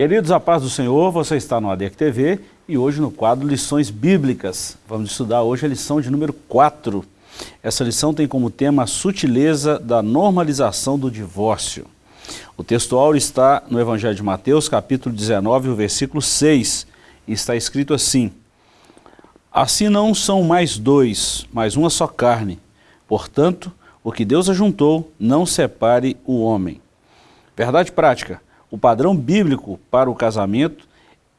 Queridos, a paz do Senhor, você está no ADEC TV e hoje no quadro Lições Bíblicas. Vamos estudar hoje a lição de número 4. Essa lição tem como tema a sutileza da normalização do divórcio. O texto está no Evangelho de Mateus, capítulo 19, o versículo 6, e está escrito assim, Assim não são mais dois, mas uma só carne. Portanto, o que Deus ajuntou, não separe o homem. Verdade prática. O padrão bíblico para o casamento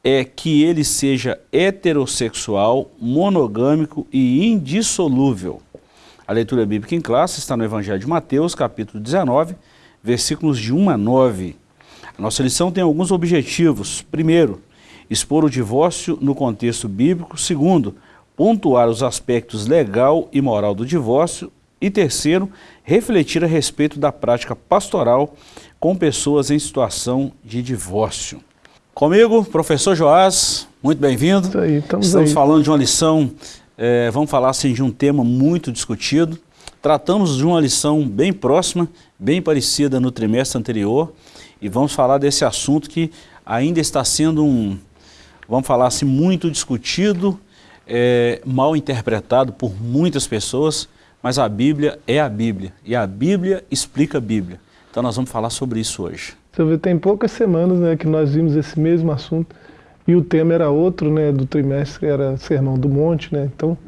é que ele seja heterossexual, monogâmico e indissolúvel. A leitura bíblica em classe está no Evangelho de Mateus, capítulo 19, versículos de 1 a 9. A nossa lição tem alguns objetivos. Primeiro, expor o divórcio no contexto bíblico. Segundo, pontuar os aspectos legal e moral do divórcio. E terceiro, refletir a respeito da prática pastoral com pessoas em situação de divórcio. Comigo, professor Joás, muito bem-vindo. Estamos aí. falando de uma lição, é, vamos falar assim, de um tema muito discutido. Tratamos de uma lição bem próxima, bem parecida no trimestre anterior, e vamos falar desse assunto que ainda está sendo um, vamos falar assim, muito discutido, é, mal interpretado por muitas pessoas, mas a Bíblia é a Bíblia, e a Bíblia explica a Bíblia. Então nós vamos falar sobre isso hoje. Você vê, tem poucas semanas né, que nós vimos esse mesmo assunto e o tema era outro, né, do trimestre era Sermão do Monte, né, então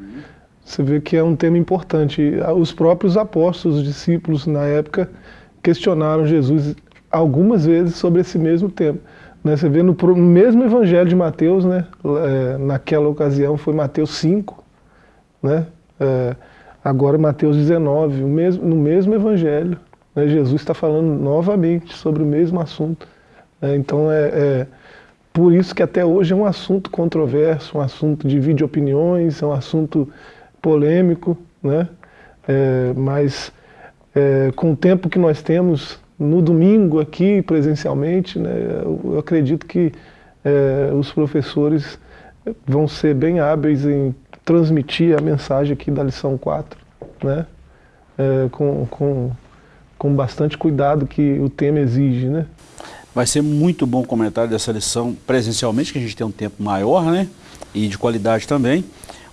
você vê que é um tema importante. Os próprios apóstolos, os discípulos na época questionaram Jesus algumas vezes sobre esse mesmo tema. Né, você vê no, mesmo evangelho de Mateus, né, é, naquela ocasião foi Mateus 5, né, é, agora Mateus 19, o mesmo, no mesmo evangelho, né, Jesus está falando novamente sobre o mesmo assunto. Né, então é, é, por isso que até hoje é um assunto controverso, um assunto de vídeo opiniões, é um assunto polêmico, né? É, mas é, com o tempo que nós temos no domingo aqui presencialmente, né, eu, acredito que é, os professores vão ser bem hábeis em transmitir a mensagem aqui da lição 4, né, é, com, com com bastante cuidado que o tema exige, né? Vai ser muito bom o comentário dessa lição presencialmente, que a gente tem um tempo maior, né? E de qualidade também.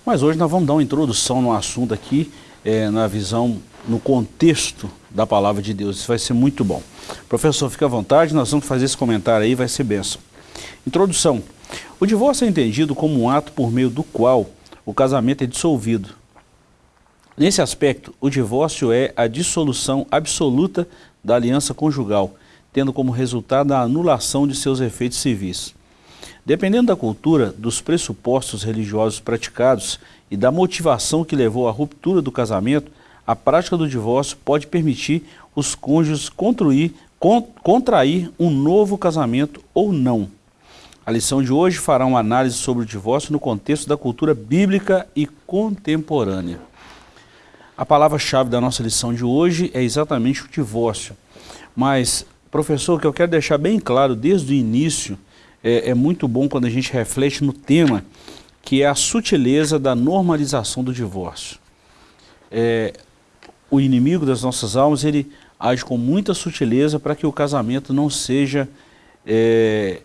Mas hoje nós vamos dar uma introdução no assunto aqui, é, na visão, no contexto da palavra de Deus. Isso vai ser muito bom. Professor, fique à vontade, nós vamos fazer esse comentário aí, vai ser benção. Introdução. O divórcio é entendido como um ato por meio do qual o casamento é dissolvido, Nesse aspecto, o divórcio é a dissolução absoluta da aliança conjugal, tendo como resultado a anulação de seus efeitos civis. Dependendo da cultura, dos pressupostos religiosos praticados e da motivação que levou à ruptura do casamento, a prática do divórcio pode permitir os cônjuges construir, contrair um novo casamento ou não. A lição de hoje fará uma análise sobre o divórcio no contexto da cultura bíblica e contemporânea. A palavra-chave da nossa lição de hoje é exatamente o divórcio. Mas, professor, o que eu quero deixar bem claro desde o início, é, é muito bom quando a gente reflete no tema, que é a sutileza da normalização do divórcio. É, o inimigo das nossas almas, ele age com muita sutileza para que o casamento não seja, é,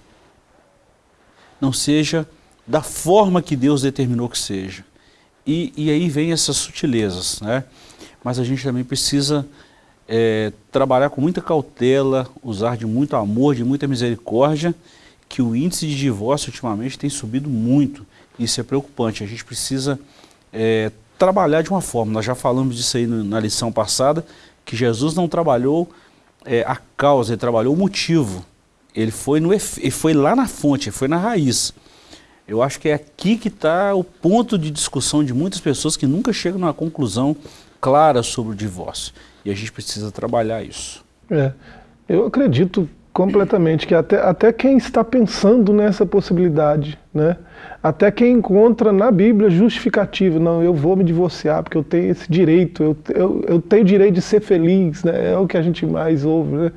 não seja da forma que Deus determinou que seja. E, e aí vem essas sutilezas, né? Mas a gente também precisa é, trabalhar com muita cautela, usar de muito amor, de muita misericórdia, que o índice de divórcio ultimamente tem subido muito. Isso é preocupante. A gente precisa é, trabalhar de uma forma. Nós já falamos disso aí na lição passada, que Jesus não trabalhou é, a causa, ele trabalhou o motivo. Ele foi, no, ele foi lá na fonte, ele foi na raiz. Eu acho que é aqui que está o ponto de discussão de muitas pessoas que nunca chegam numa conclusão clara sobre o divórcio. E a gente precisa trabalhar isso. É, eu acredito completamente que até, até quem está pensando nessa possibilidade, né? até quem encontra na Bíblia justificativa, não, eu vou me divorciar porque eu tenho esse direito, eu, eu, eu tenho direito de ser feliz, né? é o que a gente mais ouve. Né?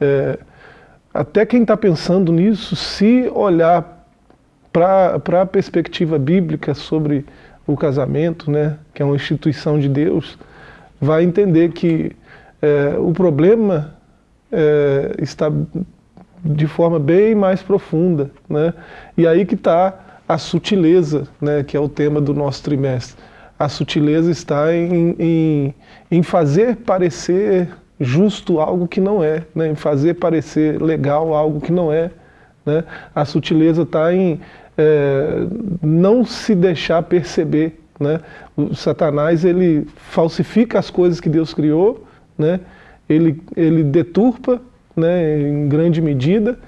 É, até quem está pensando nisso, se olhar para a perspectiva bíblica sobre o casamento, né, que é uma instituição de Deus, vai entender que é, o problema é, está de forma bem mais profunda. Né? E aí que está a sutileza, né, que é o tema do nosso trimestre. A sutileza está em, em, em fazer parecer justo algo que não é, né? em fazer parecer legal algo que não é. Né? A sutileza está em é, não se deixar perceber. Né? O Satanás ele falsifica as coisas que Deus criou, né? ele, ele deturpa né, em grande medida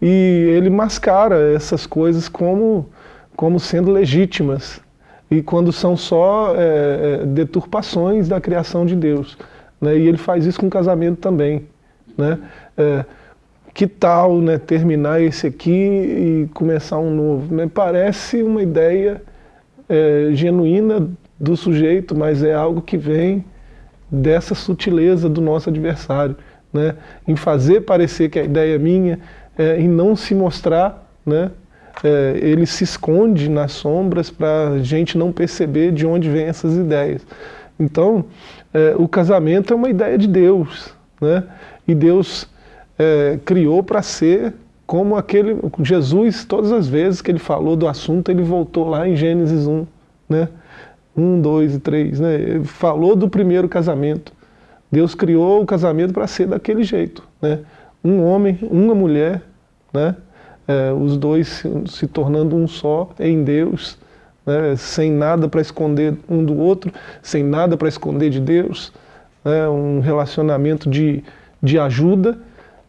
e ele mascara essas coisas como, como sendo legítimas e quando são só é, é deturpações da criação de Deus. Né? E ele faz isso com o casamento também. Né? É, que tal né, terminar esse aqui e começar um novo? Né? Parece uma ideia é, genuína do sujeito, mas é algo que vem dessa sutileza do nosso adversário, né? em fazer parecer que a ideia é minha, é, em não se mostrar, né? É, ele se esconde nas sombras para a gente não perceber de onde vêm essas ideias. Então, é, o casamento é uma ideia de Deus, né? e Deus é, criou para ser como aquele Jesus, todas as vezes que ele falou do assunto, ele voltou lá em Gênesis 1, né? 1, 2 e 3, né? Ele falou do primeiro casamento. Deus criou o casamento para ser daquele jeito, né? Um homem, uma mulher, né? É, os dois se, se, tornando um só em Deus, né? sem nada para esconder um do outro, sem nada para esconder de Deus, né? um relacionamento de, de ajuda,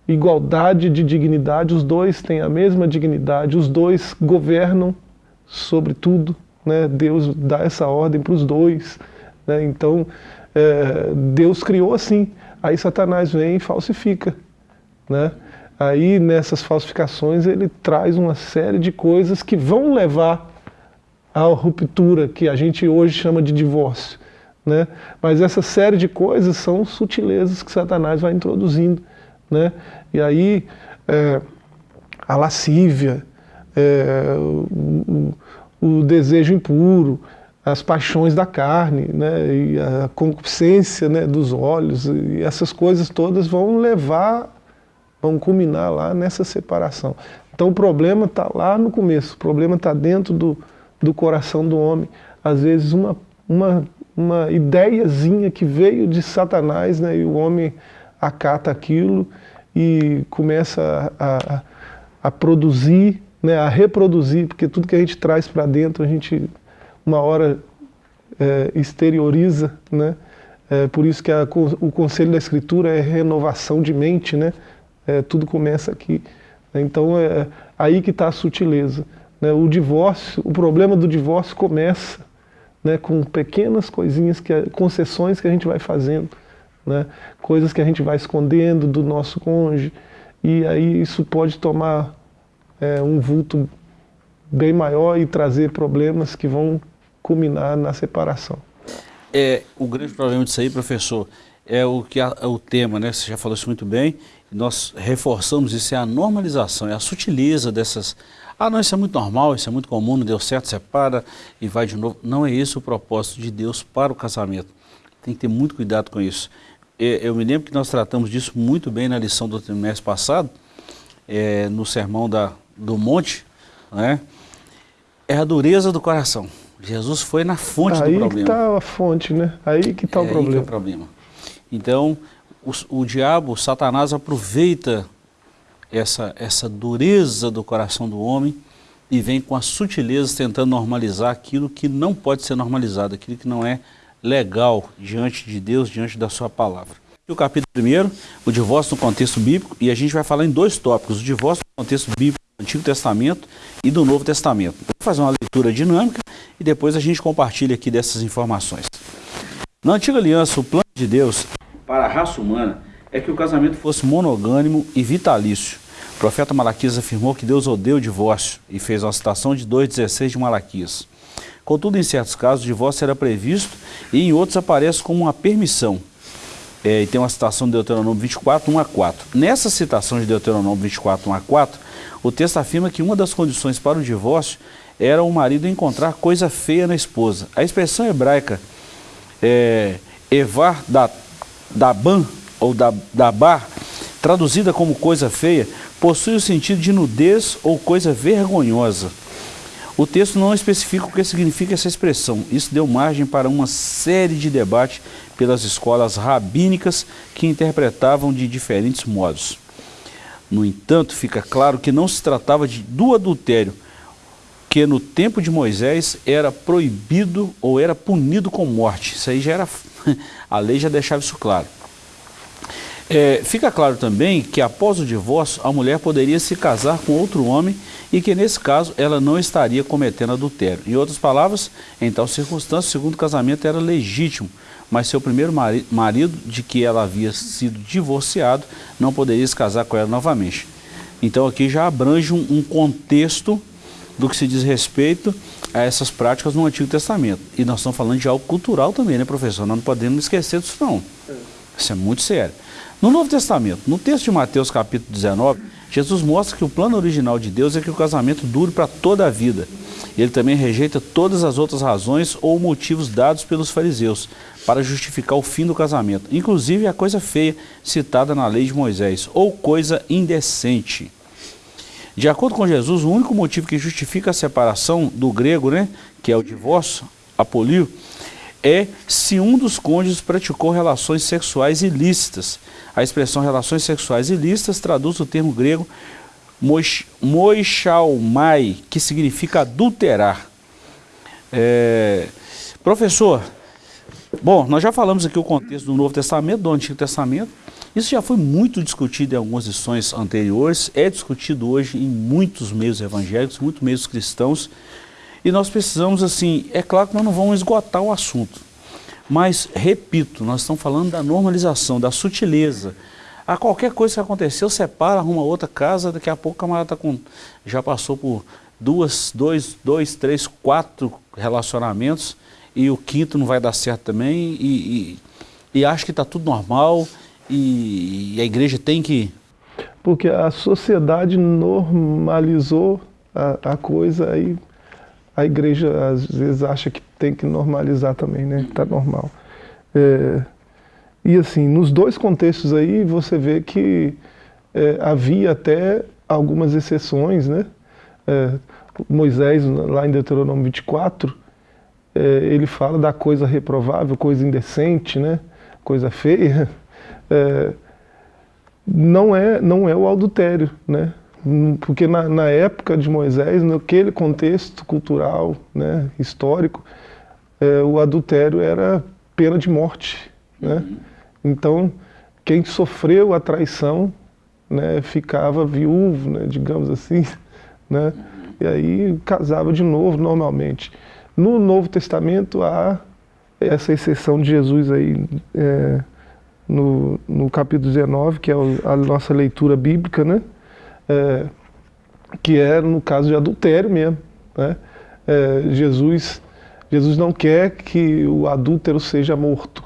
igualdade de dignidade, os dois têm a mesma dignidade, os dois governam sobre tudo, né? Deus dá essa ordem para os dois, né? então é, Deus criou assim, aí Satanás vem e falsifica, né? aí nessas falsificações ele traz uma série de coisas que vão levar à ruptura, que a gente hoje chama de divórcio, né? mas essa série de coisas são sutilezas que Satanás vai introduzindo, né? E aí é, a lascívia, é, o, o, desejo impuro, as paixões da carne, né? E a concupiscência né, dos olhos, e essas coisas todas vão levar, vão culminar lá nessa separação. Então o problema está lá no começo, o problema está dentro do, do coração do homem. Às vezes uma, uma, uma ideiazinha que veio de Satanás, né, e o homem acata aquilo e começa a, a, a produzir, né, a reproduzir, porque tudo que a gente traz para dentro, a gente uma hora é, exterioriza, né? É, por isso que a, o conselho da escritura é renovação de mente, né? É, tudo começa aqui. Então é aí que está a sutileza. Né? O divórcio, o problema do divórcio começa né, com pequenas coisinhas, que, concessões que a gente vai fazendo né? coisas que a gente vai escondendo do nosso cônjuge, e aí isso pode tomar é, um vulto bem maior e trazer problemas que vão culminar na separação. É, o grande problema disso aí, professor, é o que é o tema, né? Você já falou isso muito bem. Nós reforçamos isso é a normalização, é a sutileza dessas. Ah, não, isso é muito normal, isso é muito comum, não deu certo, separa e vai de novo. Não é esse o propósito de Deus para o casamento. Tem que ter muito cuidado com isso. É, eu me lembro que nós tratamos disso muito bem na lição do trimestre passado, é, no sermão da, do monte, né? é a dureza do coração. Jesus foi na fonte aí do problema. Aí que está a fonte, né? Aí que está é o problema. é o problema. Então, o, o diabo, o Satanás aproveita essa, essa dureza do coração do homem e vem com as sutilezas tentando normalizar aquilo que não pode ser normalizado, aquilo que não é legal diante de Deus, diante da sua palavra. O capítulo 1, o divórcio no contexto bíblico, e a gente vai falar em dois tópicos, o divórcio no contexto bíblico do Antigo Testamento e do Novo Testamento. Vou fazer uma leitura dinâmica e depois a gente compartilha aqui dessas informações. Na Antiga Aliança, o plano de Deus para a raça humana é que o casamento fosse monogâmico e vitalício. O profeta Malaquias afirmou que Deus odeia o divórcio e fez uma citação de 2,16 de Malaquias. Contudo, em certos casos, o divórcio era previsto e em outros aparece como uma permissão. É, e tem uma citação de Deuteronômio 24, 1 a 4. Nessa citação de Deuteronômio 24, 1 a 4, o texto afirma que uma das condições para o divórcio era o marido encontrar coisa feia na esposa. A expressão hebraica é, Evar da, Daban, ou da, Dabar, traduzida como coisa feia, possui o sentido de nudez ou coisa vergonhosa. O texto não especifica o que significa essa expressão. Isso deu margem para uma série de debates pelas escolas rabínicas que interpretavam de diferentes modos. No entanto, fica claro que não se tratava de, do adultério, que no tempo de Moisés era proibido ou era punido com morte. Isso aí já era. A lei já deixava isso claro. É, fica claro também que após o divórcio, a mulher poderia se casar com outro homem e que nesse caso ela não estaria cometendo adultério. Em outras palavras, em tal circunstância, o segundo casamento era legítimo, mas seu primeiro marido, de que ela havia sido divorciado, não poderia se casar com ela novamente. Então aqui já abrange um, um contexto do que se diz respeito a essas práticas no Antigo Testamento. E nós estamos falando de algo cultural também, né, professor? Nós não podemos esquecer disso não. Isso é muito sério. No Novo Testamento, no texto de Mateus capítulo 19, Jesus mostra que o plano original de Deus é que o casamento dure para toda a vida. Ele também rejeita todas as outras razões ou motivos dados pelos fariseus para justificar o fim do casamento, inclusive a coisa feia citada na lei de Moisés, ou coisa indecente. De acordo com Jesus, o único motivo que justifica a separação do grego, né, que é o divórcio, apolio, é se um dos cônjuges praticou relações sexuais ilícitas. A expressão relações sexuais ilícitas traduz o termo grego moixalmai, que significa adulterar. É, professor, bom, nós já falamos aqui o contexto do Novo Testamento, do Antigo Testamento. Isso já foi muito discutido em algumas lições anteriores, é discutido hoje em muitos meios evangélicos, muitos meios cristãos. E nós precisamos, assim, é claro que nós não vamos esgotar o assunto, mas, repito, nós estamos falando da normalização, da sutileza. A qualquer coisa que aconteceu, separa, arruma outra casa, daqui a pouco o camarada tá com, já passou por duas, dois, dois, três, quatro relacionamentos e o quinto não vai dar certo também e, e, e acha que está tudo normal e, e a igreja tem que... Porque a sociedade normalizou a, a coisa aí a igreja às vezes acha que tem que normalizar também, né? Está normal. É, e assim, nos dois contextos aí você vê que é, havia até algumas exceções, né? É, Moisés, lá em Deuteronômio 24, é, ele fala da coisa reprovável, coisa indecente, né? Coisa feia. É, não é, não é o adultério, né? Porque na, na, época de Moisés, naquele contexto cultural, né, histórico, é, o adultério era pena de morte. Né? Uhum. Então, quem sofreu a traição né, ficava viúvo, né, digamos assim, né, uhum. e aí casava de novo normalmente. No Novo Testamento há essa exceção de Jesus aí, é, no, no capítulo 19, que é a nossa leitura bíblica, né? É, que é no caso de adultério mesmo. Né? É, Jesus, Jesus não quer que o adúltero seja morto.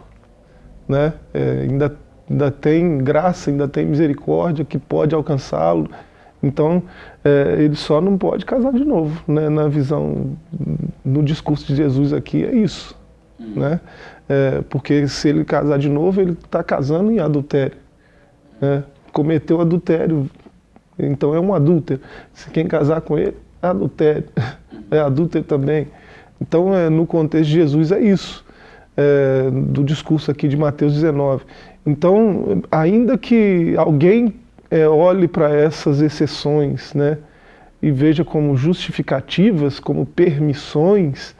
Né? É, ainda, ainda tem graça, ainda tem misericórdia que pode alcançá-lo. Então, é, ele só não pode casar de novo. Né? Na visão, no discurso de Jesus aqui, é isso. Né? É, porque se ele casar de novo, ele está casando em adultério. Né? Cometeu adultério, então é um adúltero. Se quem casar com ele, é adultério. É adúltero também. Então, é, no contexto de Jesus, é isso. É, do discurso aqui de Mateus 19. Então, ainda que alguém é, olhe para essas exceções né, e veja como justificativas, como permissões,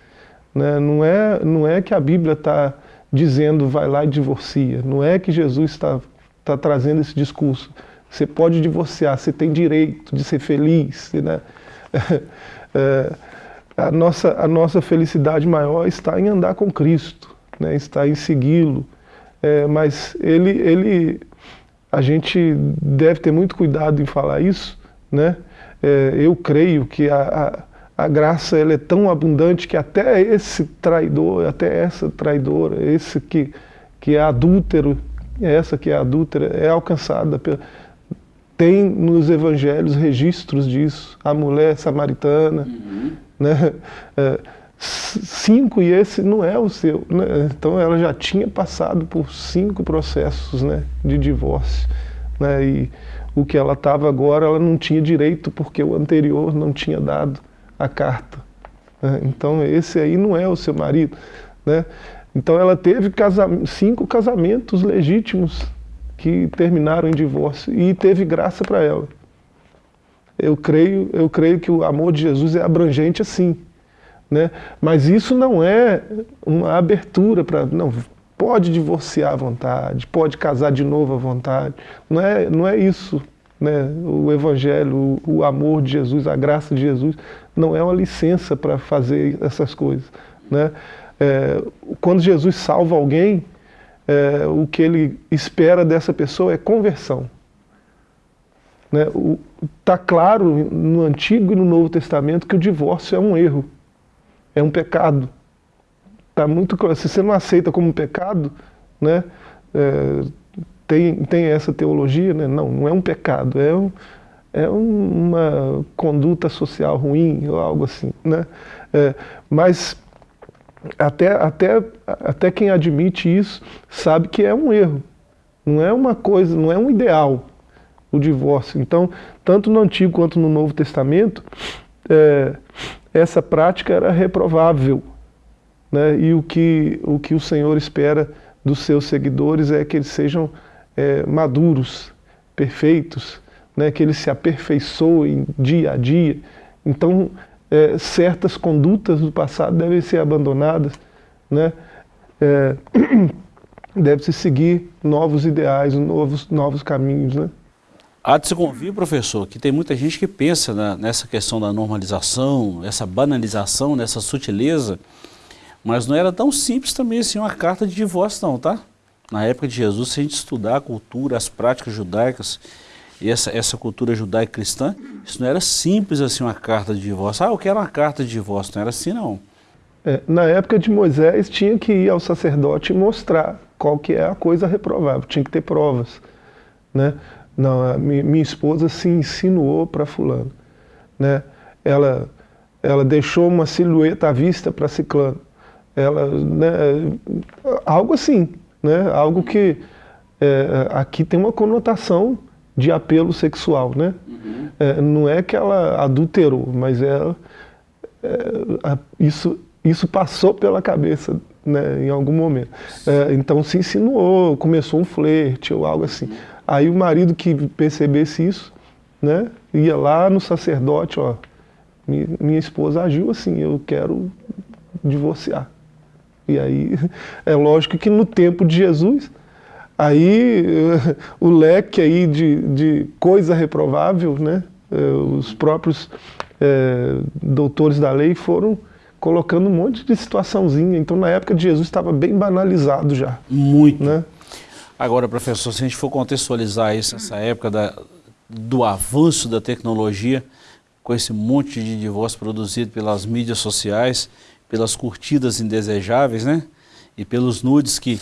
né, não, é, não é que a Bíblia está dizendo vai lá e divorcia, não é que Jesus está tá trazendo esse discurso. Você pode divorciar, você tem direito de ser feliz. Né? É, a, nossa, a nossa felicidade maior está em andar com Cristo, né? está em segui-lo. É, mas ele, ele, a gente deve ter muito cuidado em falar isso. Né? É, eu creio que a, a, a graça ela é tão abundante que até esse traidor, até essa traidora, esse que, que é adúltero, essa que é adúltera, é alcançada pela tem nos evangelhos registros disso, a mulher samaritana, uhum. né? É, cinco e esse não é o seu. Né? Então ela já tinha passado por cinco processos né, de divórcio. Né? E o que ela estava agora, ela não tinha direito, porque o anterior não tinha dado a carta. Né? Então esse aí não é o seu marido. Né? Então ela teve cinco casamentos legítimos que terminaram em divórcio e teve graça para ela. Eu creio, eu creio que o amor de Jesus é abrangente assim. Né? Mas isso não é uma abertura para... Não, pode divorciar à vontade, pode casar de novo à vontade. Não é, não é isso. Né? O Evangelho, o, amor de Jesus, a graça de Jesus, não é uma licença para fazer essas coisas. Né? É, quando Jesus salva alguém, é, o que ele espera dessa pessoa é conversão. Está né? Tá claro no Antigo e no Novo Testamento que o divórcio é um erro, é um pecado. Tá muito claro. Se você não aceita como pecado, né, é, tem, tem essa teologia, né? não, não é um pecado, é, um, é uma conduta social ruim ou algo assim. Né? É, mas até, até, até quem admite isso sabe que é um erro. Não é uma coisa, não é um ideal o divórcio. Então, tanto no Antigo quanto no Novo Testamento, é, essa prática era reprovável. Né? E o que, o que o Senhor espera dos seus seguidores é que eles sejam é, maduros, perfeitos, né? que eles se aperfeiçoem dia a dia. Então, é, certas condutas do passado devem ser abandonadas, né? É, deve-se seguir novos ideais, novos, novos caminhos. Né? Há de se convir, professor, que tem muita gente que pensa na, nessa questão da normalização, essa banalização, nessa sutileza, mas não era tão simples também assim uma carta de divórcio não, tá? Na época de Jesus, se a gente estudar a cultura, as práticas judaicas, e essa, essa cultura judaico-cristã, isso não era simples assim uma carta de divórcio. Ah, eu quero uma carta de divórcio, não era assim não. É, na época de Moisés tinha que ir ao sacerdote e mostrar qual que é a coisa reprovável, tinha que ter provas. Né? Não, minha, minha esposa se insinuou para fulano. Né? Ela, ela deixou uma silhueta à vista para ciclano. Ela, né, algo assim, né? algo que é, aqui tem uma conotação de apelo sexual, né? É, não é que ela adulterou, mas é, a, isso, isso passou pela cabeça né, em algum momento. É, então se insinuou, começou um flerte ou algo assim. Aí o marido que percebesse isso, né, ia lá no sacerdote, ó, minha esposa agiu assim, eu quero divorciar. E aí, é lógico que no tempo de Jesus, Aí o leque aí de, de coisa reprovável, né? Eh, os próprios é, doutores da lei foram colocando um monte de situaçãozinha. Então na época de Jesus estava bem banalizado já. Muito. Né? Agora, professor, se a gente for contextualizar isso, essa época da, do avanço da tecnologia, com esse monte de divórcio produzido pelas mídias sociais, pelas curtidas indesejáveis, né? E pelos nudes que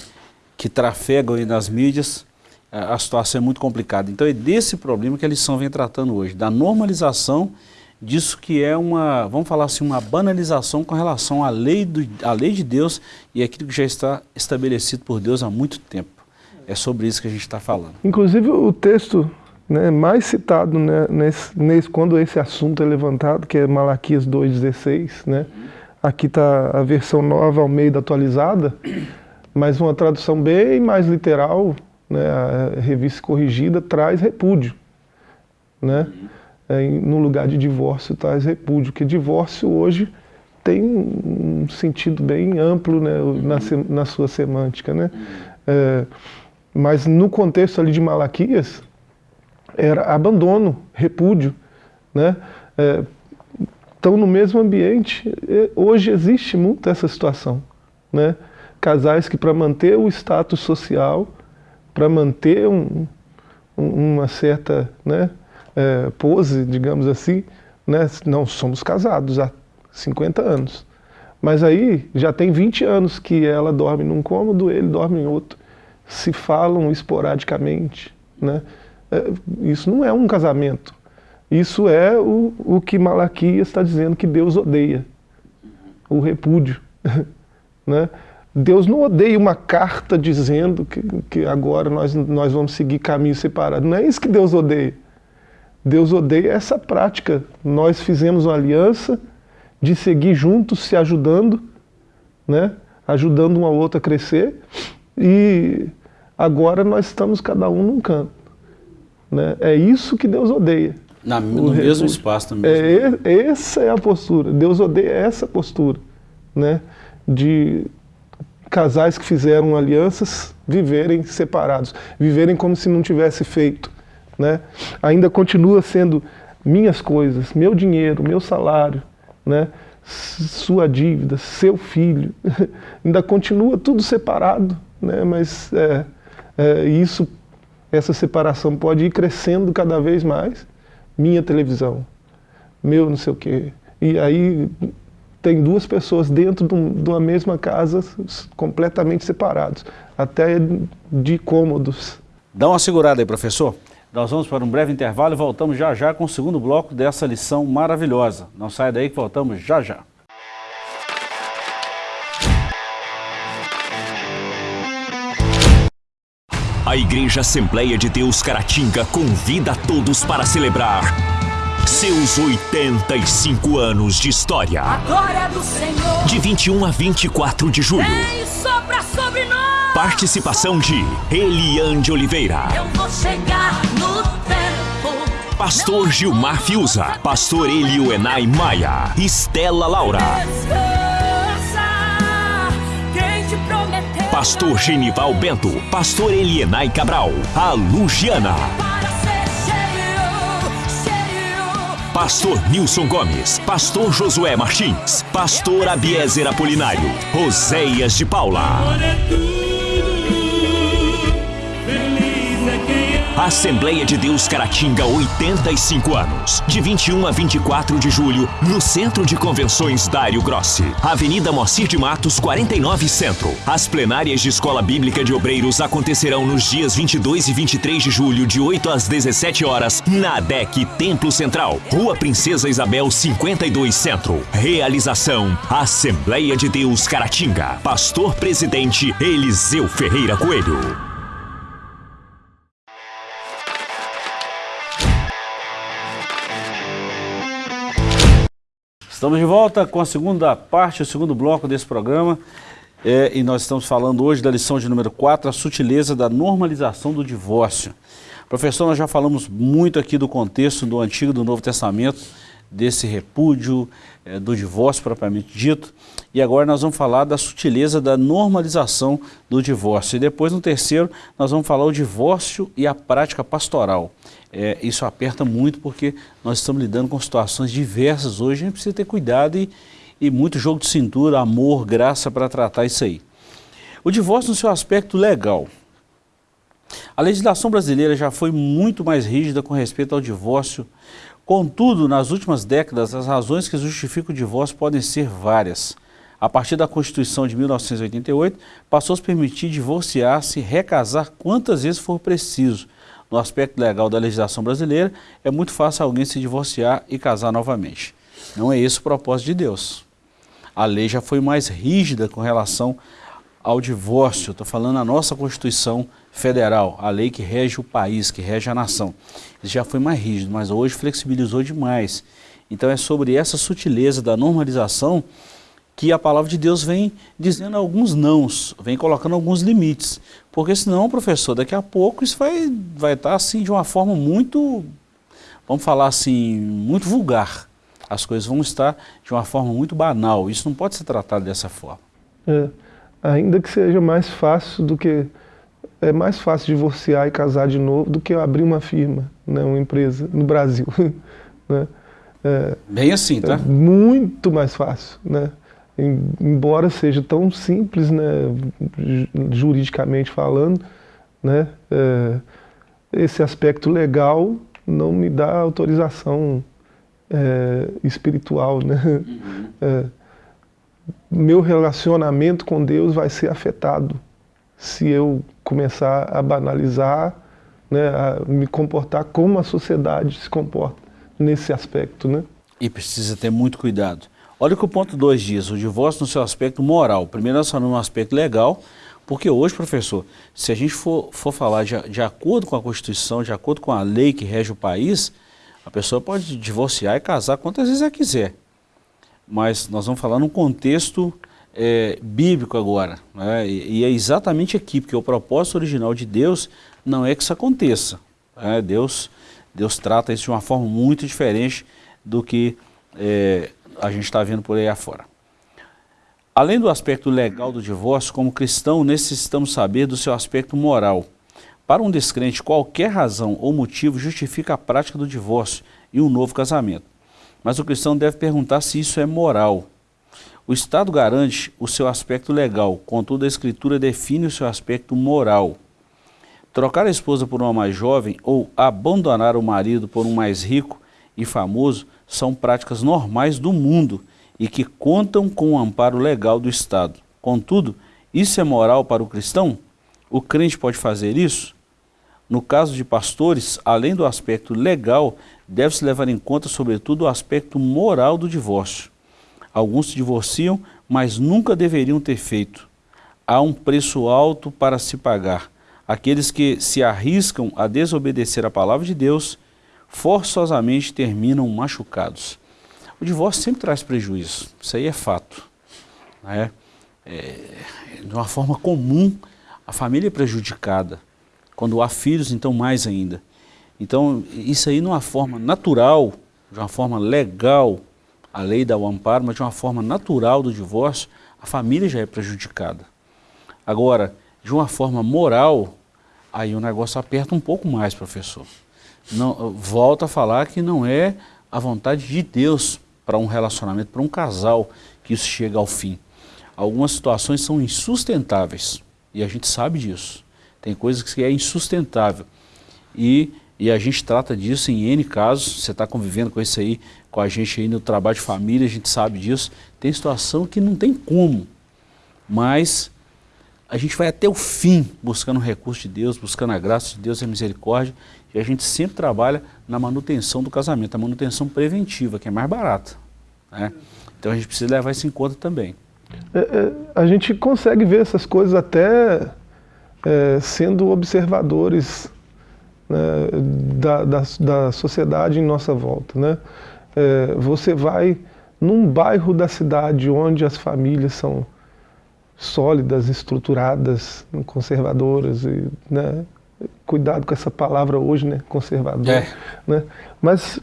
que trafegam aí nas mídias, a situação é muito complicada. Então é desse problema que a lição vem tratando hoje, da normalização disso que é uma, vamos falar assim, uma banalização com relação à lei, do, à lei de Deus e aquilo que já está estabelecido por Deus há muito tempo. É sobre isso que a gente está falando. Inclusive o texto né, mais citado né, nesse, nesse, quando esse assunto é levantado, que é Malaquias 2,16, né? aqui está a versão nova ao meio da atualizada, mas uma tradução bem mais literal, né, a revista corrigida, traz repúdio. Né? É, no lugar de divórcio traz repúdio, porque divórcio hoje tem um sentido bem amplo né, na, na sua semântica. Né? É, mas no contexto ali de Malaquias, era abandono, repúdio. Né? É, estão no mesmo ambiente, hoje existe muito essa situação. Né? Casais que para manter o status social, para manter um, uma certa né, é, pose, digamos assim, né, não somos casados há 50 anos. Mas aí já tem 20 anos que ela dorme num cômodo, ele dorme em outro. Se falam esporadicamente. Né? É, isso não é um casamento. Isso é o, o que Malaquias está dizendo que Deus odeia. O repúdio. né? Deus não odeia uma carta dizendo que, que agora nós, nós vamos seguir caminhos separados. Não é isso que Deus odeia. Deus odeia essa prática. Nós fizemos uma aliança de seguir juntos, se ajudando, né? ajudando um ao outro a crescer, e agora nós estamos cada um num canto. Né? É isso que Deus odeia. Na, no mesmo espaço também. É, essa é a postura. Deus odeia essa postura. Né? De casais que fizeram alianças viverem separados, viverem como se não tivesse feito. Né? Ainda continua sendo minhas coisas, meu dinheiro, meu salário, né? sua dívida, seu filho, ainda continua tudo separado, né? mas é, é, isso, essa separação pode ir crescendo cada vez mais. Minha televisão, meu não sei o quê. E aí tem duas pessoas dentro de uma mesma casa completamente separados, até de cômodos. Dá uma segurada aí, professor. Nós vamos para um breve intervalo e voltamos já já com o segundo bloco dessa lição maravilhosa. Não saia daí que voltamos já já. A Igreja Assembleia de Deus Caratinga convida a todos para celebrar seus 85 anos de história. A glória do Senhor. De 21 a 24 de julho. Vem sopra sobre nós. Participação de Eliane Oliveira. Eu vou chegar no tempo. Pastor Gilmar Fiuza. Pastor Elio Enai Maia. Estela Laura. Descansa. Pastor Genival Bento. Pastor Elienai Cabral. A Lugiana. Pastor Nilson Gomes, Pastor Josué Martins, Pastor Abiezer Apolinário, Roséias de Paula. Assembleia de Deus Caratinga, 85 anos. De 21 a 24 de julho, no Centro de Convenções Dário Grossi. Avenida Moacir de Matos, 49 Centro. As plenárias de Escola Bíblica de Obreiros acontecerão nos dias 22 e 23 de julho, de 8 às 17 horas, na ADEC Templo Central. Rua Princesa Isabel, 52 Centro. Realização: Assembleia de Deus Caratinga. Pastor Presidente Eliseu Ferreira Coelho. Estamos de volta com a segunda parte, o segundo bloco desse programa. É, e nós estamos falando hoje da lição de número 4, a sutileza da normalização do divórcio. Professor, nós já falamos muito aqui do contexto do Antigo e do Novo Testamento, desse repúdio, é, do divórcio propriamente dito. E agora nós vamos falar da sutileza da normalização do divórcio. E depois, no terceiro, nós vamos falar o divórcio e a prática pastoral. É, isso aperta muito porque nós estamos lidando com situações diversas hoje, a gente precisa ter cuidado e, e muito jogo de cintura, amor, graça para tratar isso aí. O divórcio no seu aspecto legal. A legislação brasileira já foi muito mais rígida com respeito ao divórcio, contudo, nas últimas décadas, as razões que justificam o divórcio podem ser várias. A partir da Constituição de 1988, passou a permitir divorciar-se e recasar quantas vezes for preciso, no aspecto legal da legislação brasileira, é muito fácil alguém se divorciar e casar novamente. Não é esse o propósito de Deus. A lei já foi mais rígida com relação ao divórcio. Estou falando a nossa Constituição Federal, a lei que rege o país, que rege a nação. Isso já foi mais rígido, mas hoje flexibilizou demais. Então é sobre essa sutileza da normalização que a palavra de Deus vem dizendo alguns nãos, vem colocando alguns limites. Porque senão, professor, daqui a pouco isso vai, vai estar assim de uma forma muito, vamos falar assim, muito vulgar. As coisas vão estar de uma forma muito banal. Isso não pode ser tratado dessa forma. É, ainda que seja mais fácil do que... É mais fácil divorciar e casar de novo do que abrir uma firma, né, uma empresa, no Brasil. né? É, Bem assim, tá? É muito mais fácil, né? Embora seja tão simples, né, juridicamente falando, né, é, esse aspecto legal não me dá autorização é, espiritual. Né? Uhum. É, meu relacionamento com Deus vai ser afetado se eu começar a banalizar, né, a me comportar como a sociedade se comporta nesse aspecto. Né? E precisa ter muito cuidado Olha o que o ponto 2 diz, o divórcio no seu aspecto moral. Primeiro nós falamos no aspecto legal, porque hoje, professor, se a gente for, for falar de, de acordo com a Constituição, de acordo com a lei que rege o país, a pessoa pode divorciar e casar quantas vezes ela quiser. Mas nós vamos falar num contexto é, bíblico agora. Né? E, e, é exatamente aqui, porque o propósito original de Deus não é que isso aconteça. Né? Deus, Deus trata isso de uma forma muito diferente do que é, a gente está vendo por aí afora. Além do aspecto legal do divórcio, como cristão necessitamos saber do seu aspecto moral. Para um descrente, qualquer razão ou motivo justifica a prática do divórcio e um novo casamento. Mas o cristão deve perguntar se isso é moral. O Estado garante o seu aspecto legal, contudo a Escritura define o seu aspecto moral. Trocar a esposa por uma mais jovem ou abandonar o marido por um mais rico e famoso são práticas normais do mundo e que contam com o amparo legal do Estado. Contudo, isso é moral para o cristão? O crente pode fazer isso? No caso de pastores, além do aspecto legal, deve-se levar em conta, sobretudo, o aspecto moral do divórcio. Alguns se divorciam, mas nunca deveriam ter feito. Há um preço alto para se pagar. Aqueles que se arriscam a desobedecer a palavra de Deus forçosamente terminam machucados. O divórcio sempre traz prejuízo, isso aí é fato. Né? É, de uma forma comum, a família é prejudicada. Quando há filhos, então mais ainda. Então, isso aí, de uma forma natural, de uma forma legal, a lei dá o amparo, mas de uma forma natural do divórcio, a família já é prejudicada. Agora, de uma forma moral, aí o negócio aperta um pouco mais, professor não, volta a falar que não é a vontade de Deus para um relacionamento, para um casal, que isso chega ao fim. Algumas situações são insustentáveis e a gente sabe disso. Tem coisas que é insustentável e, e a gente trata disso em N casos, você está convivendo com isso aí, com a gente aí no trabalho de família, a gente sabe disso. Tem situação que não tem como, mas a gente vai até o fim buscando o recurso de Deus, buscando a graça de Deus e a misericórdia, a gente sempre trabalha na manutenção do casamento, a manutenção preventiva, que é mais barata. Né? Então a gente precisa levar isso em conta também. É, é, a gente consegue ver essas coisas até é, sendo observadores né, da, da, da, sociedade em nossa volta. Né? É, você vai num bairro da cidade onde as famílias são sólidas, estruturadas, conservadoras, e, né? Cuidado com essa palavra hoje, né, conservador, é. né? Mas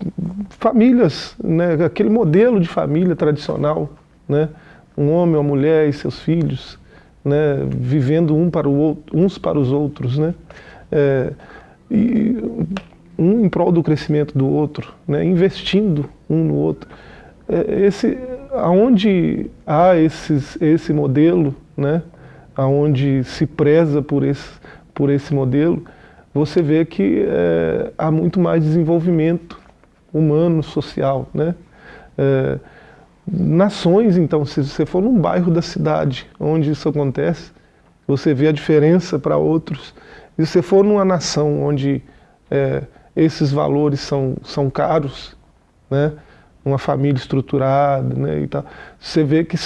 famílias, né, aquele modelo de família tradicional, né, um homem, uma mulher e seus filhos, né, vivendo um para o outro, uns para os outros, né, é, e um em prol do crescimento do outro, né, investindo um no outro. É, esse, aonde há esses, esse modelo, né, aonde se preza por esse, por esse modelo, você vê que é, há muito mais desenvolvimento humano, social. Né? É, nações, então, se você for num bairro da cidade onde isso acontece, você vê a diferença para outros. E se você for numa nação onde é, esses valores são, são caros, né? uma família estruturada né? e tal, você vê que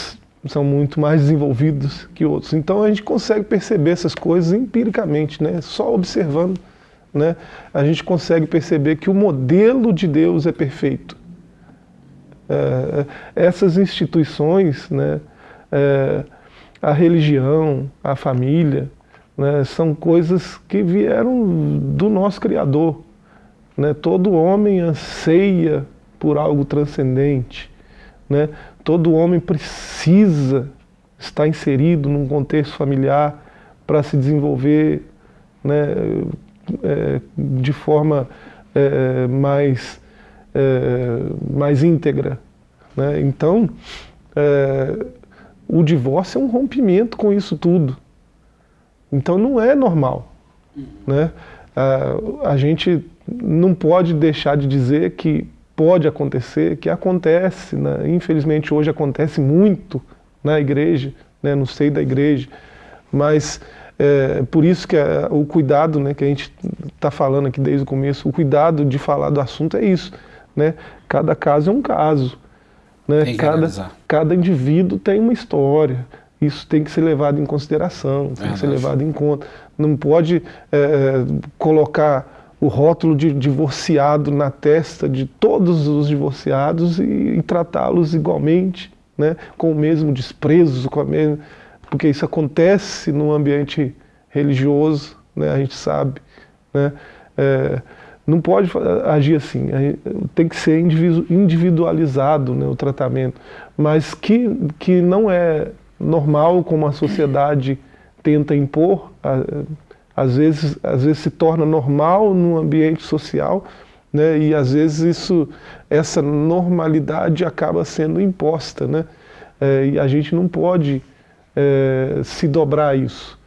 são muito mais desenvolvidos que outros. Então a gente consegue perceber essas coisas empiricamente, né? só observando, né? a gente consegue perceber que o modelo de Deus é perfeito. É, essas instituições, né? É, a religião, a família, né? são coisas que vieram do nosso Criador. Né? Todo homem anseia por algo transcendente. Né? Todo homem precisa estar inserido num contexto familiar para se desenvolver né, é, de forma é, mais, é, mais íntegra. Né? Então, é, o divórcio é um rompimento com isso tudo. Então não é normal. Né? A, a gente não pode deixar de dizer que pode acontecer, que acontece, né? infelizmente hoje acontece muito na igreja, né? no seio da igreja, mas é, por isso que é, o cuidado né, que a gente está falando aqui desde o começo, o cuidado de falar do assunto é isso, né? cada caso é um caso, Né? Cada, analisar. cada indivíduo tem uma história. Isso tem que ser levado em consideração, tem que ser levado em conta. Não pode eh, colocar o rótulo de divorciado na testa de todos os divorciados e, e tratá-los igualmente, né? com o mesmo desprezo, com a mesma, porque isso acontece no ambiente religioso, né? a gente sabe. Né? Eh, não pode agir assim, tem que ser individu- individualizado né, o tratamento, mas que, que não é normal como a sociedade tenta impor, às vezes, às vezes se torna normal no ambiente social, né, e às vezes isso, essa normalidade acaba sendo imposta, né, eh, e a gente não pode eh, se dobrar a isso,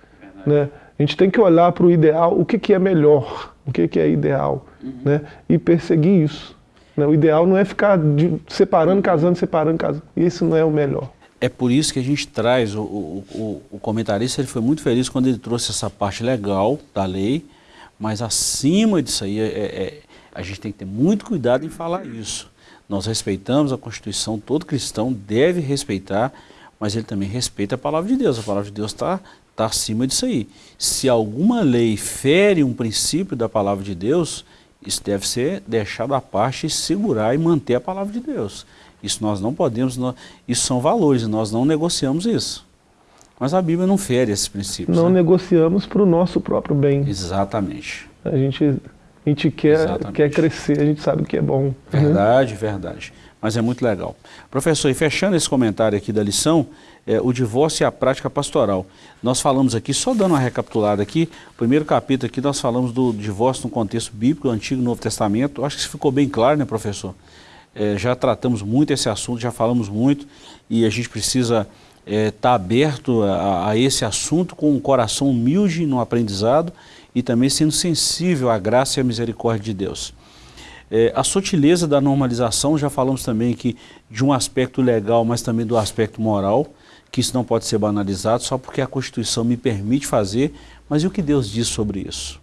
né. A gente tem que olhar para o ideal, o que, que é melhor, o que, que é ideal, né, e perseguir isso. né. O ideal não é ficar de- separando, casando, separando, casando. Isso não é o melhor. É por isso que a gente traz, o, o, o- comentarista ele foi muito feliz quando ele trouxe essa parte legal da lei, mas acima disso aí, é- é- a gente tem que ter muito cuidado em falar isso. Nós respeitamos a Constituição, todo cristão deve respeitar, mas ele também respeita a palavra de Deus. A palavra de Deus está tá acima disso aí. Se alguma lei fere um princípio da palavra de Deus, isso deve ser deixado à parte e segurar e manter a palavra de Deus. Isso nós não podemos, nó- isso são valores, nós não negociamos isso. Mas a Bíblia não fere esses princípios. Não né? negociamos para o nosso próprio bem. Exatamente. A gente, a gente quer, Exatamente. quer crescer, a gente sabe que é bom. né? Verdade, verdade. Mas é muito legal. Professor, e fechando esse comentário aqui da lição, é, o divórcio e a prática pastoral. Nós falamos aqui, só dando uma recapitulada aqui, primeiro capítulo aqui nós falamos do divórcio no contexto bíblico, Antigo e Novo Testamento. Acho que isso ficou bem claro, né, professor? É, já tratamos muito esse assunto, já falamos muito, e a gente precisa estar aberto a, a esse assunto com um coração humilde no aprendizado e também sendo sensível à graça e à misericórdia de Deus. É, a sutileza da normalização, já falamos também aqui de um aspecto legal, mas também do aspecto moral, que isso não pode ser banalizado só porque a Constituição me permite fazer, mas e o que Deus diz sobre isso?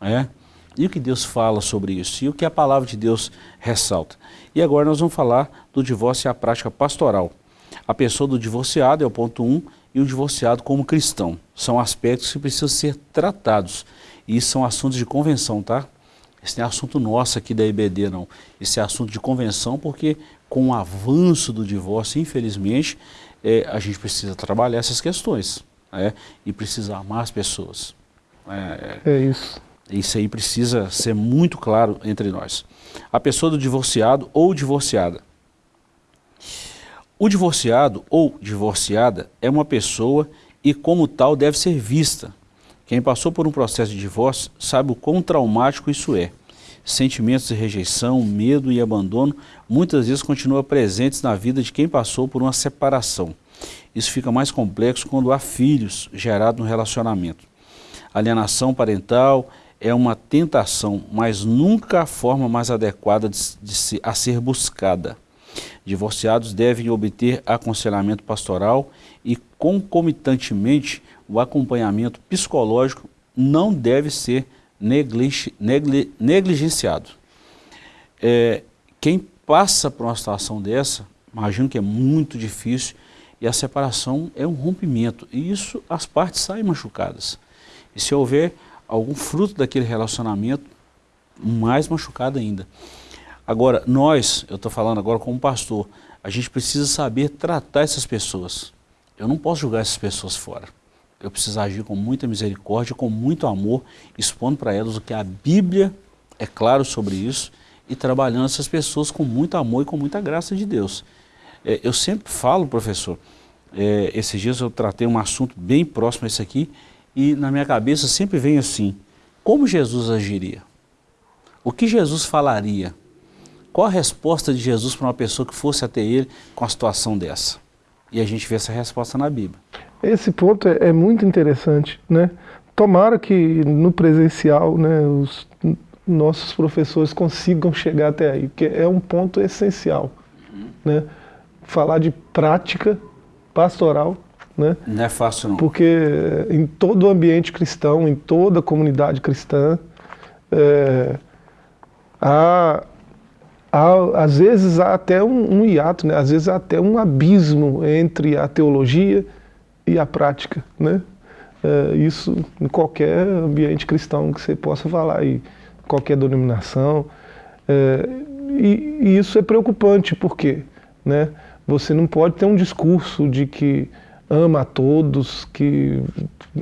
É? E o que Deus fala sobre isso? E o que a palavra de Deus ressalta? E agora nós vamos falar do divórcio e a prática pastoral. A pessoa do divorciado é o ponto 1 um, e o divorciado como cristão. São aspectos que precisam ser tratados. E são assuntos de convenção, tá? Esse não é assunto nosso aqui da IBD, não. Esse é assunto de convenção porque com o avanço do divórcio, infelizmente, é, a gente precisa trabalhar essas questões. né? E precisa amar as pessoas. É, É isso. Isso aí precisa ser muito claro entre nós. A pessoa do divorciado ou divorciada. O divorciado ou divorciada é uma pessoa e, como tal, deve ser vista. Quem passou por um processo de divórcio sabe o quão traumático isso é. Sentimentos de rejeição, medo e abandono muitas vezes continuam presentes na vida de quem passou por uma separação. Isso fica mais complexo quando há filhos gerados no relacionamento. Alienação parental é uma tentação, mas nunca a forma mais adequada de, de se, a ser buscada. Divorciados devem obter aconselhamento pastoral e, concomitantemente, o acompanhamento psicológico não deve ser negli negli negligenciado. É, quem passa por uma situação dessa, imagino que é muito difícil, e a separação é um rompimento, e isso as partes saem machucadas. E se houver algum fruto daquele relacionamento, mais machucado ainda. Agora, nós, eu estou falando agora como pastor, a gente precisa saber tratar essas pessoas. Eu não posso julgar essas pessoas fora. Eu preciso agir com muita misericórdia, com muito amor, expondo para elas o que a Bíblia é claro sobre isso e trabalhando essas pessoas com muito amor e com muita graça de Deus. É, eu sempre falo, professor, é, esses dias eu tratei um assunto bem próximo a esse aqui e na minha cabeça sempre vem assim, como Jesus agiria? O que Jesus falaria? Qual a resposta de Jesus para uma pessoa que fosse até ele com a situação dessa? E a gente vê essa resposta na Bíblia. Esse ponto é, é muito interessante, né? Tomara que no presencial, né, os nossos professores consigam chegar até aí, porque é um ponto essencial, né? Falar de prática pastoral, né? Não é fácil não. Porque eh, em todo o ambiente cristão, em toda a comunidade cristã, eh, há há, às vezes há até um, um hiato, né? às vezes há até um abismo entre a teologia e a prática. Né? É, isso em qualquer ambiente cristão que você possa falar, e qualquer denominação. É, e, e, isso é preocupante, porque né? você não pode ter um discurso de que ama a todos, que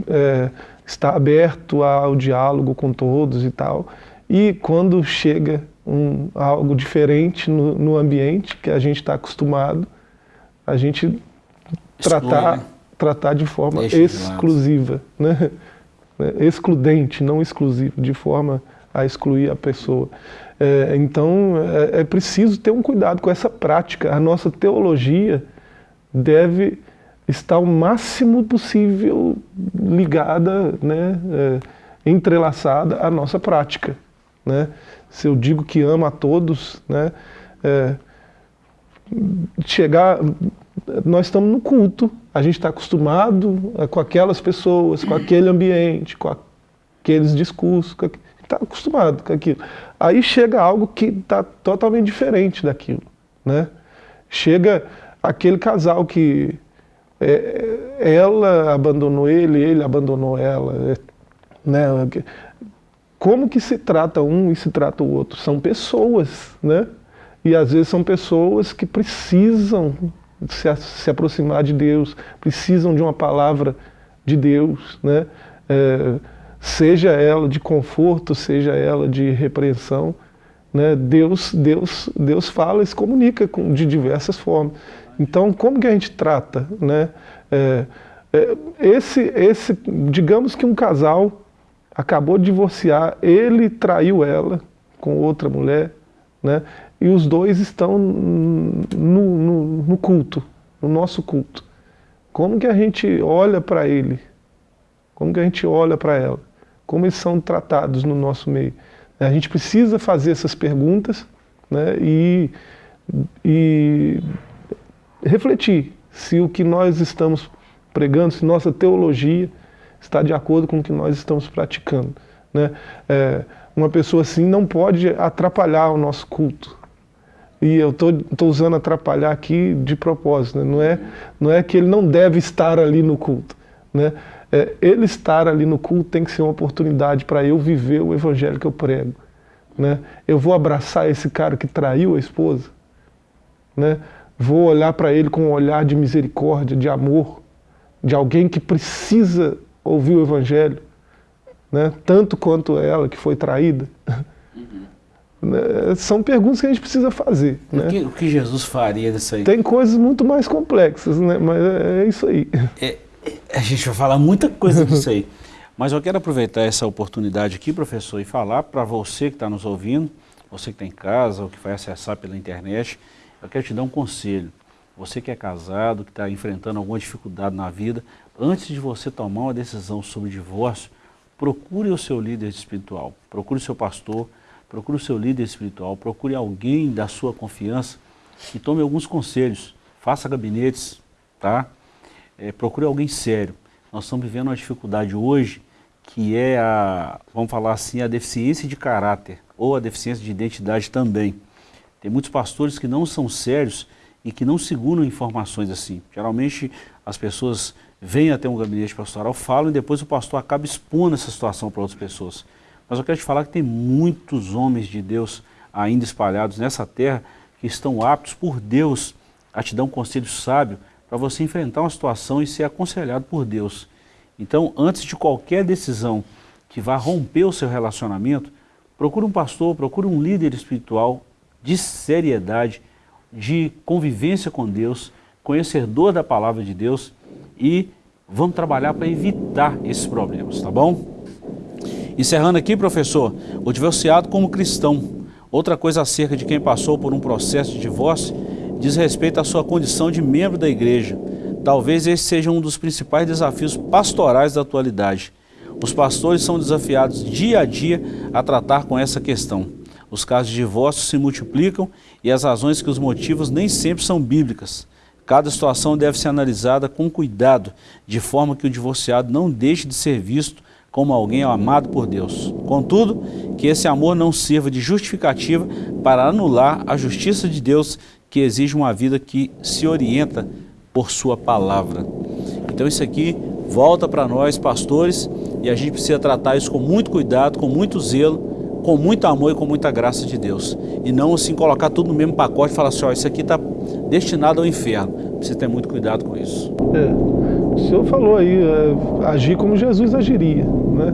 é, está aberto ao diálogo com todos e tal, e quando chega um, algo diferente no, no ambiente que a gente está acostumado, a gente tratar, né? tratar de forma Deixa exclusiva, de né? excludente, não exclusivo, de forma a excluir a pessoa. É, então é, é preciso ter um cuidado com essa prática. A nossa teologia deve estar o máximo possível ligada, né, é, entrelaçada à nossa prática. Né? Se eu digo que amo a todos, né, é, chegar, nós estamos no culto, a gente está acostumado com aquelas pessoas, com aquele ambiente, com aqueles discursos, está acostumado com aquilo. Aí chega algo que está totalmente diferente daquilo. Né? Chega aquele casal que é, ela abandonou ele, ele abandonou ela. É, né? Como que se trata um e se trata o outro? São pessoas, né? E às vezes são pessoas que precisam se, se aproximar de Deus, precisam de uma palavra de Deus, né? É, seja ela de conforto, seja ela de repreensão, né? Deus, Deus, Deus fala e se comunica com, de diversas formas. Então, como que a gente trata, né? É, é, esse, esse, digamos que um casal acabou de divorciar, ele traiu ela com outra mulher, né? E os dois estão no, no, no culto, no nosso culto. Como que a gente olha para ele? Como que a gente olha para ela? Como eles são tratados no nosso meio? A gente precisa fazer essas perguntas né, e, e refletir se o que nós estamos pregando, se nossa teologia está de acordo com o que nós estamos praticando. Né? É, uma pessoa assim não pode atrapalhar o nosso culto. E eu estou usando atrapalhar aqui de propósito, né? não, é, não é que ele não deve estar ali no culto. Né? É, ele estar ali no culto tem que ser uma oportunidade para eu viver o evangelho que eu prego. Né? Eu vou abraçar esse cara que traiu a esposa, né? Vou olhar para ele com um olhar de misericórdia, de amor, de alguém que precisa ouvir o Evangelho, né? tanto quanto ela que foi traída? Uhum. São perguntas que a gente precisa fazer. O, né? que, o que, Jesus faria disso aí? Tem coisas muito mais complexas, né? mas é, é isso aí. É, a gente vai falar muita coisa disso aí. Mas eu quero aproveitar essa oportunidade aqui, professor, e falar para você que está nos ouvindo, você que está em casa ou que vai acessar pela internet, eu quero te dar um conselho. Você que é casado, que está enfrentando alguma dificuldade na vida, antes de você tomar uma decisão sobre divórcio, procure o seu líder espiritual, procure o seu pastor, procure o seu líder espiritual, procure alguém da sua confiança e tome alguns conselhos. Faça gabinetes, tá? É, procure alguém sério. Nós estamos vivendo uma dificuldade hoje que é a, vamos falar assim, a deficiência de caráter ou a deficiência de identidade também. Tem muitos pastores que não são sérios e que não seguram informações assim. Geralmente as pessoas vêm até um gabinete pastoral, falam e depois o pastor acaba expondo essa situação para outras pessoas. Mas eu quero te falar que tem muitos homens de Deus ainda espalhados nessa terra que estão aptos por Deus a te dar um conselho sábio para você enfrentar uma situação e ser aconselhado por Deus. Então, antes de qualquer decisão que vá romper o seu relacionamento, procure um pastor, procure um líder espiritual de seriedade, de convivência com Deus, conhecedor da palavra de Deus e vamos trabalhar para evitar esses problemas, tá bom? Encerrando aqui, professor, o divorciado como cristão. Outra coisa acerca de quem passou por um processo de divórcio diz respeito à sua condição de membro da igreja. Talvez esse seja um dos principais desafios pastorais da atualidade. Os pastores são desafiados dia a dia a tratar com essa questão. Os casos de divórcio se multiplicam e as razões que os motivos nem sempre são bíblicas. Cada situação deve ser analisada com cuidado, de forma que o divorciado não deixe de ser visto como alguém amado por Deus. Contudo, que esse amor não sirva de justificativa para anular a justiça de Deus que exige uma vida que se orienta por sua palavra. Então isso aqui volta para nós, pastores, e a gente precisa tratar isso com muito cuidado, com muito zelo, com muito amor e com muita graça de Deus. E não assim colocar tudo no mesmo pacote e falar assim, ó, isso aqui está destinado ao inferno. Precisa ter muito cuidado com isso. É, o senhor falou aí, é, agir como Jesus agiria, né?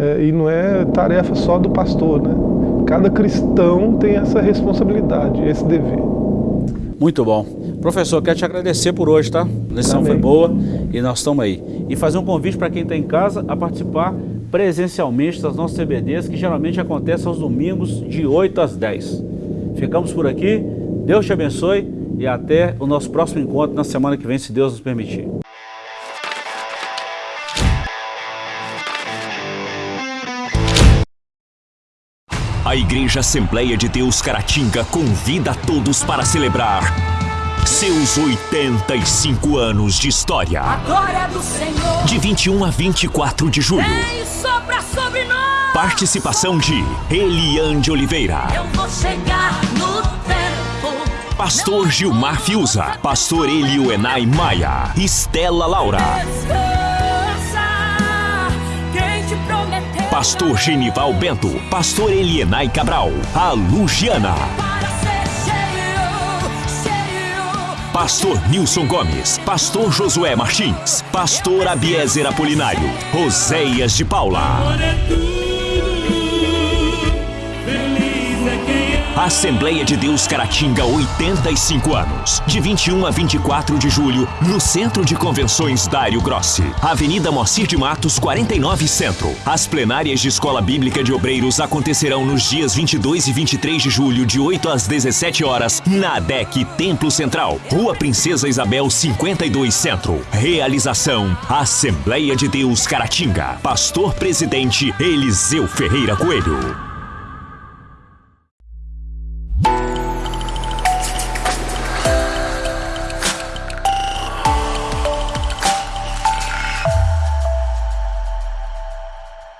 É, e não é tarefa só do pastor, né? Cada cristão tem essa responsabilidade, esse dever. Muito bom. Professor, quero te agradecer por hoje, tá? A lição Amém. foi boa e nós estamos aí. E fazer um convite para quem está em casa a participar presencialmente das nossas CBDs, que geralmente acontecem aos domingos de 8 às 10. Ficamos por aqui, Deus te abençoe e até o nosso próximo encontro na semana que vem, se Deus nos permitir. A Igreja Assembleia de Deus Caratinga convida a todos para celebrar seus 85 anos de história. A glória do Senhor De 21 a 24 de julho. vem sopra sobre nós. Participação de Eliane de Oliveira, Eu vou chegar no tempo. Pastor Gilmar Fiuza, Pastor Elio Enai Maia, Estela Laura, Descansa. Pastor Genival Bento, Pastor Elienai Cabral, a Lugiana, Pastor Nilson Gomes, Pastor Josué Martins, Pastor Abiezer Apolinário, Roséias de Paula. Assembleia de Deus Caratinga, 85 anos. De 21 a 24 de julho, no Centro de Convenções Dário Grossi. Avenida Moacir de Matos, 49 Centro. As plenárias de Escola Bíblica de Obreiros acontecerão nos dias 22 e 23 de julho, de 8 às 17 horas, na ADEC Templo Central, Rua Princesa Isabel, 52 Centro. Realização: Assembleia de Deus Caratinga. Pastor Presidente Eliseu Ferreira Coelho.